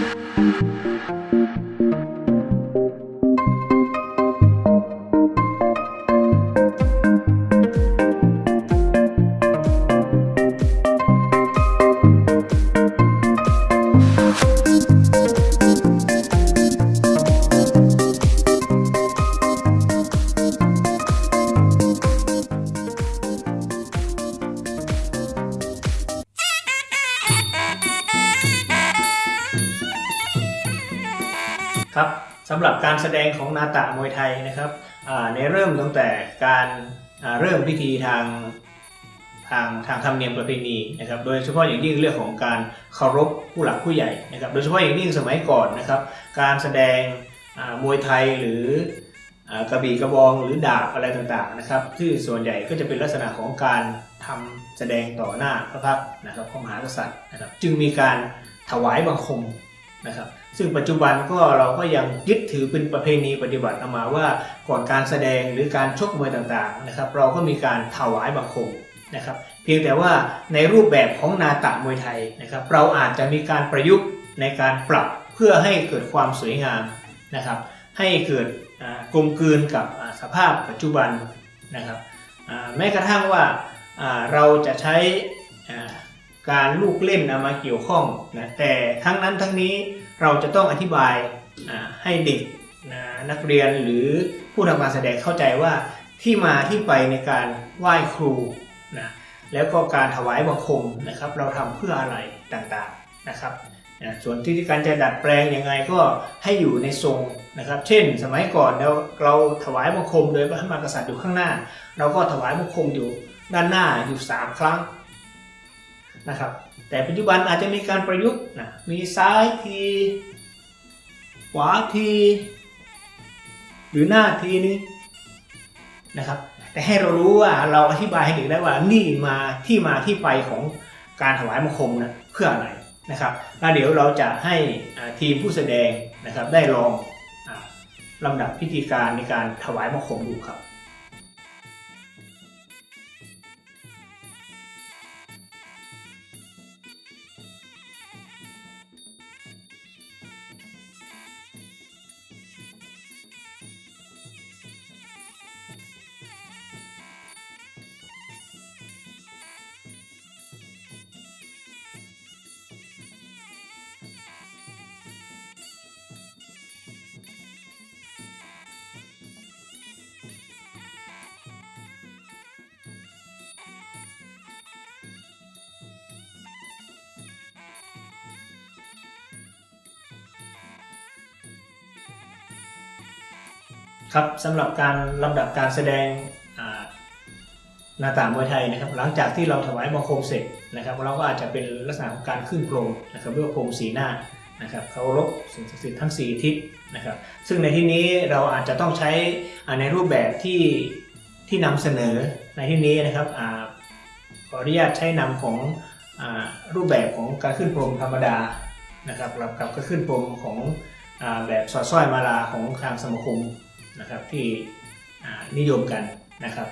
ครั สำหรับการแสดงของนาตะมวยไทยนะครับในเริ่มตั้งแต่การเริ่มพิธีทางทางทางธรรมเนียมประเพณีนะครับ โดยเฉพาะอย่างยิ่งเรื่องของการเคารพผู้หลักผู้ใหญ่นะครับ โดยเฉพาะอย่างยิ่งสมัยก่อนนะครับ การแสดงมวยไทยหรืออกระบี่กระบองหรือดาบอะไรต่างๆนะครับที่ส่วนใหญ่ก็จะเป็นลักษณะของการทำแสดงต่อหน้าพระพักนะครับของมหากษัตริย์นะครับ จึงมีการถวายบังคม นะครับซึ่งปัจจุบันก็เราก็ยังยึดถือเป็นประเพณีปฏิบัติเอามาว่าก่อนการแสดงหรือการชกมวยต่างๆนะครับ เราก็มีการถวายบังคมนะครับ เพียงแต่ว่าในรูปแบบของนาตะมวยไทยนะครับ เราอาจจะมีการประยุกต์ในการปรับเพื่อให้เกิดความสวยงามนะครับ ให้เกิดกลมกลืนกับสภาพปัจจุบันนะครับแม้กระทั่งว่าเราจะใช้ การลูกเล่นเอามาเกี่ยวข้องนะแต่ทั้งนั้นทั้งนี้เราจะต้องอธิบายให้เด็กนะนักเรียนหรือผู้ทำการแสดงเข้าใจว่าที่มาที่ไปในการไหว้ครูนะแล้วก็การถวายบังคมนะครับ เราทำเพื่ออะไรต่างๆนะครับนะส่วนที่การจะดัดแปลงยังไงก็ให้อยู่ในทรงนะครับ เช่น สมัยก่อนเราเราถวายบังคมโดยพระมหากษัตริย์อยู่ข้างหน้า เราก็ถวายบังคมอยู่ด้านหน้าอยู่สามครั้ง นะครับ แต่ปัจจุบันอาจจะมีการประยุกต์นะมีซ้ายทีขวาที หรือหน้าทีนี้นะครับ แต่ให้เรารู้ว่าเราอธิบายให้เด็กได้ว่านี่มาที่มาที่ไปของการถวายบังคมนะเพื่ออะไรนะครับแล้วเดี๋ยวเราจะให้ทีมผู้แสดงนะครับได้ลองอลำดับพิธีการในการถวายบังคมดูครับ ครับสำหรับการลำดับการแสดงหน้าตามวยไทยนะครับ หลังจากที่เราถวายบังคมเสร็จนะครับ เราก็อาจจะเป็นลักษณะของการขึ้นพรมนะครับเรียกว่าพรมสีหน้านะครับเคารพสิ่งศักดิ์สิทธิ์ทั้ง 4 ทิศนะครับ ซึ่งในที่นี้เราอาจจะต้องใช้ในรูปแบบที่ที่นำเสนอในที่นี้นะครับขออนุญาตใช้นำของอรูปแบบของการขึ้นพรมธรรมดานะครับกับกับการขึ้นพรมของอแบบสอดสร้อยมาลาของทางสมาคม นะครับที่นิยมกันนะครับ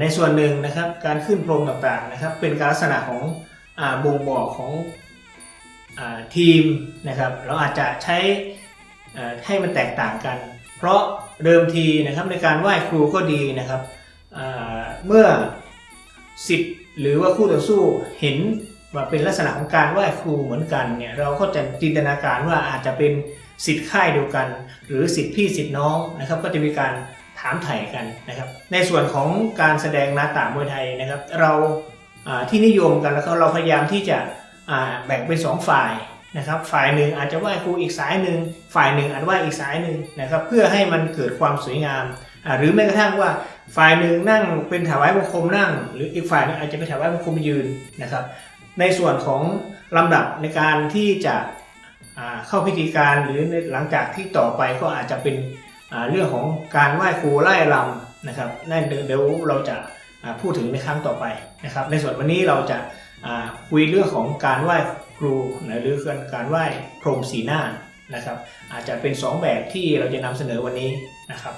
ในส่วนหนึ่งนะครับการขึ้นพรมต่างๆนะครับเป็นการลักษณะของอบ่งบอกของอทีมนะครับเราอาจจะใช้ให้มันแตกต่างกัน เพราะเดิมทีนะครับในการไหว้ครูก็ดีนะครับเมื่อสิทธิ์หรือว่าคู่ต่อสู้เห็นว่าเป็นลักษณะของการไหว้ครูเหมือนกันเนี่ยเราก็จะจินตนาการว่าอาจจะเป็น สิทธิ์ค่ายเดียวกัน หรือสิทธิ์พี่สิทธิ์น้องนะครับก็จะมีการถามไถ่กันนะครับ ในส่วนของการแสดงนาตามวยไทยนะครับ เราที่นิยมกันแล้วก็เราพยายามที่จะแบ่งเป็นสองฝ่ายนะครับ ฝ่ายหนึ่งอาจจะไหว้ครูอีกสายหนึ่งฝ่ายหนึ่งอาจไหว้อีกสายหนึ่งนะครับ เพื่อให้มันเกิดความสวยงามหรือแม้กระทั่งว่าฝ่ายหนึ่งนั่งเป็นถวายบังคมนั่ง หรืออีกฝ่ายหนึงอาจจะเป็นถวายบังคมยืนนะครับ ในส่วนของลำดับในการที่จะ เข้าพิธีการหรือหลังจากที่ต่อไปก็อาจจะเป็นเรื่องของการไหว้ครูไล่ลำนะครับนั่นเดี๋ยวเราจะพูดถึงในครั้งต่อไปนะครับ ในส่วนวันนี้เราจะคุยเรื่องของการไหว้ครูนะหรือการการไหว้พรมสีหน้านะครับ อาจจะเป็นสองแบบที่เราจะนำเสนอวันนี้นะครับ